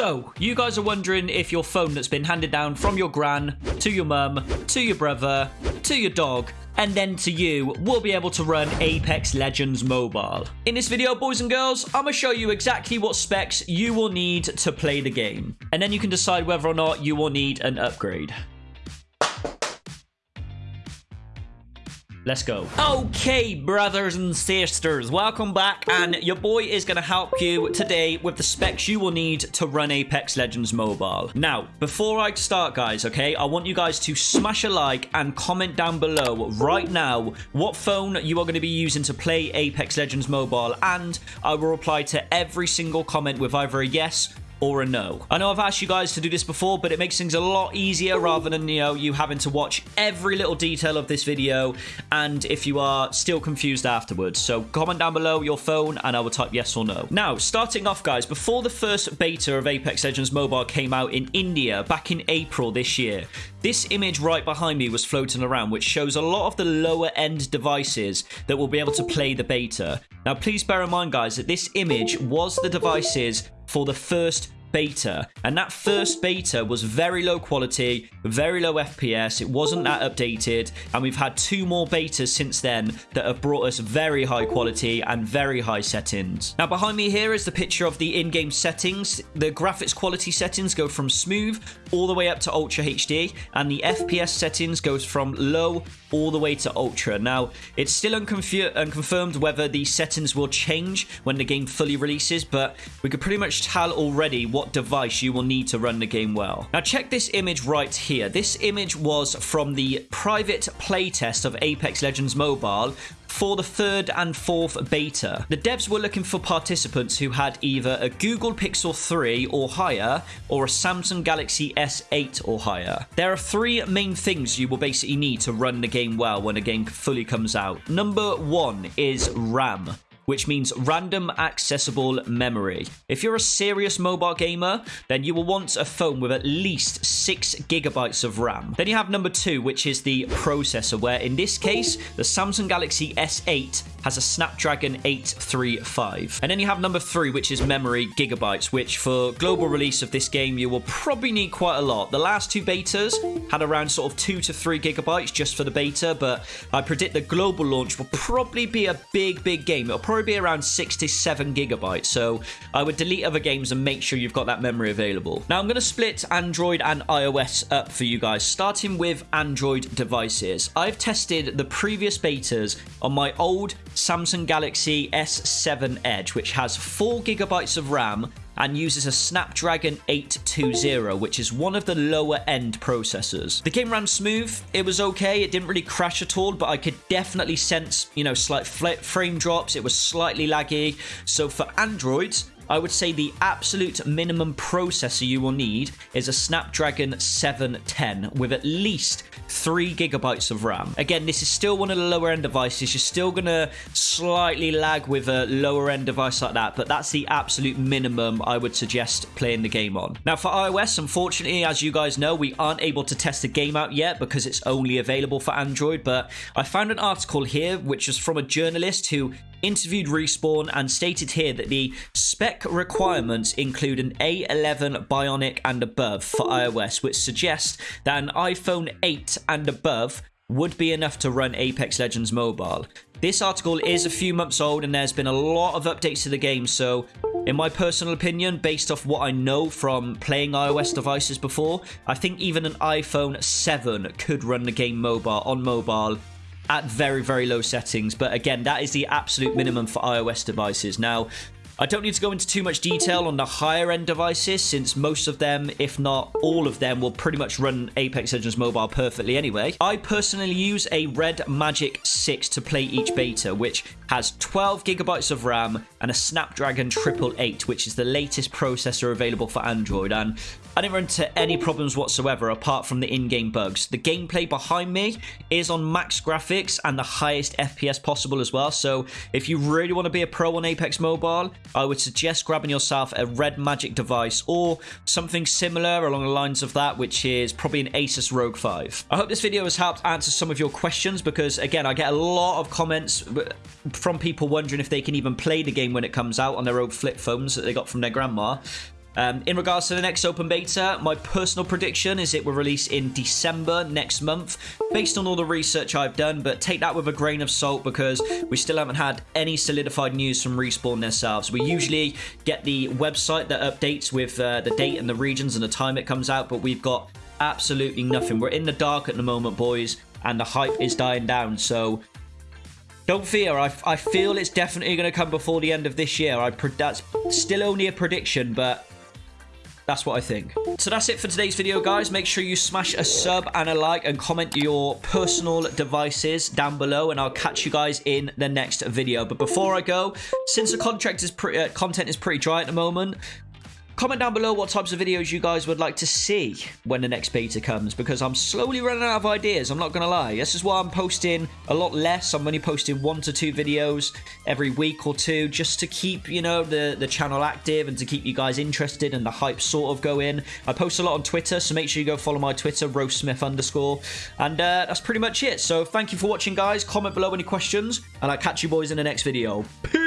So, you guys are wondering if your phone that's been handed down from your gran to your mum to your brother to your dog and then to you will be able to run Apex Legends Mobile. In this video, boys and girls, I'm going to show you exactly what specs you will need to play the game. And then you can decide whether or not you will need an upgrade. Let's go. Okay, brothers and sisters, welcome back. And your boy is going to help you today with the specs you will need to run Apex Legends Mobile. Now, before I start, guys, okay, I want you guys to smash a like and comment down below right now what phone you are going to be using to play Apex Legends Mobile. And I will reply to every single comment with either a yes or a no. I know I've asked you guys to do this before, but it makes things a lot easier rather than, you know, you having to watch every little detail of this video and if you are still confused afterwards. So comment down below your phone and I will type yes or no. Now, starting off, guys, before the first beta of Apex Legends Mobile came out in India back in April this year, this image right behind me was floating around, which shows a lot of the lower end devices that will be able to play the beta. Now, please bear in mind, guys, that this image was the devices for the first beta. And that first beta was very low quality very low fps it wasn't that updated and we've had two more betas since then that have brought us very high quality and very high settings now behind me here is the picture of the in-game settings the graphics quality settings go from smooth all the way up to ultra hd and the fps settings goes from low all the way to ultra now it's still unconfirmed whether the settings will change when the game fully releases but we could pretty much tell already what device you will need to run the game well. Now check this image right here. This image was from the private playtest of Apex Legends Mobile for the third and fourth beta. The devs were looking for participants who had either a Google Pixel 3 or higher or a Samsung Galaxy S8 or higher. There are three main things you will basically need to run the game well when a game fully comes out. Number one is RAM which means random accessible memory. If you're a serious mobile gamer, then you will want a phone with at least 6 gigabytes of RAM. Then you have number 2, which is the processor, where in this case, the Samsung Galaxy S8 has a Snapdragon 835. And then you have number 3, which is memory gigabytes, which for global release of this game, you will probably need quite a lot. The last two betas had around sort of 2 to 3 gigabytes just for the beta, but I predict the global launch will probably be a big, big game. It'll probably probably be around 67 gigabytes. So I would delete other games and make sure you've got that memory available. Now I'm going to split Android and iOS up for you guys, starting with Android devices. I've tested the previous betas on my old Samsung Galaxy S7 Edge, which has 4 gigabytes of RAM and uses a Snapdragon 820, which is one of the lower end processors. The game ran smooth. It was okay. It didn't really crash at all, but I could definitely sense, you know, slight frame drops. It was slightly laggy. So for Androids, I would say the absolute minimum processor you will need is a Snapdragon 710 with at least 3 gigabytes of RAM. Again, this is still one of the lower end devices. You're still going to slightly lag with a lower end device like that, but that's the absolute minimum I would suggest playing the game on. Now, for iOS, unfortunately, as you guys know, we aren't able to test the game out yet because it's only available for Android, but I found an article here which is from a journalist who interviewed Respawn and stated here that the spec requirements include an A11 Bionic and above for iOS, which suggests that an iPhone 8 and above would be enough to run Apex Legends Mobile. This article is a few months old and there's been a lot of updates to the game, so in my personal opinion, based off what I know from playing iOS devices before, I think even an iPhone 7 could run the game mobile on mobile at very, very low settings. But again, that is the absolute minimum for iOS devices. Now, I don't need to go into too much detail on the higher end devices since most of them, if not all of them, will pretty much run Apex Legends Mobile perfectly anyway. I personally use a Red Magic 6 to play each beta, which has 12 gigabytes of RAM and a Snapdragon 888, which is the latest processor available for Android. And I didn't run into any problems whatsoever apart from the in-game bugs. The gameplay behind me is on max graphics and the highest FPS possible as well. So if you really want to be a pro on Apex Mobile, I would suggest grabbing yourself a Red Magic device or something similar along the lines of that, which is probably an Asus ROG 5. I hope this video has helped answer some of your questions because, again, I get a lot of comments from people wondering if they can even play the game when it comes out on their old flip phones that they got from their grandma. Um, in regards to the next open beta, my personal prediction is it will release in December next month, based on all the research I've done, but take that with a grain of salt because we still haven't had any solidified news from Respawn themselves. We usually get the website that updates with uh, the date and the regions and the time it comes out, but we've got absolutely nothing. We're in the dark at the moment, boys, and the hype is dying down, so don't fear, I, I feel it's definitely going to come before the end of this year. I That's still only a prediction, but that's what I think. So that's it for today's video, guys. Make sure you smash a sub and a like and comment your personal devices down below, and I'll catch you guys in the next video. But before I go, since the contract is uh, content is pretty dry at the moment, Comment down below what types of videos you guys would like to see when the next beta comes because I'm slowly running out of ideas, I'm not going to lie. This is why I'm posting a lot less. I'm only posting one to two videos every week or two just to keep, you know, the, the channel active and to keep you guys interested and the hype sort of going. I post a lot on Twitter, so make sure you go follow my Twitter, roastsmith underscore. And uh, that's pretty much it. So thank you for watching, guys. Comment below any questions, and I'll catch you boys in the next video. Peace!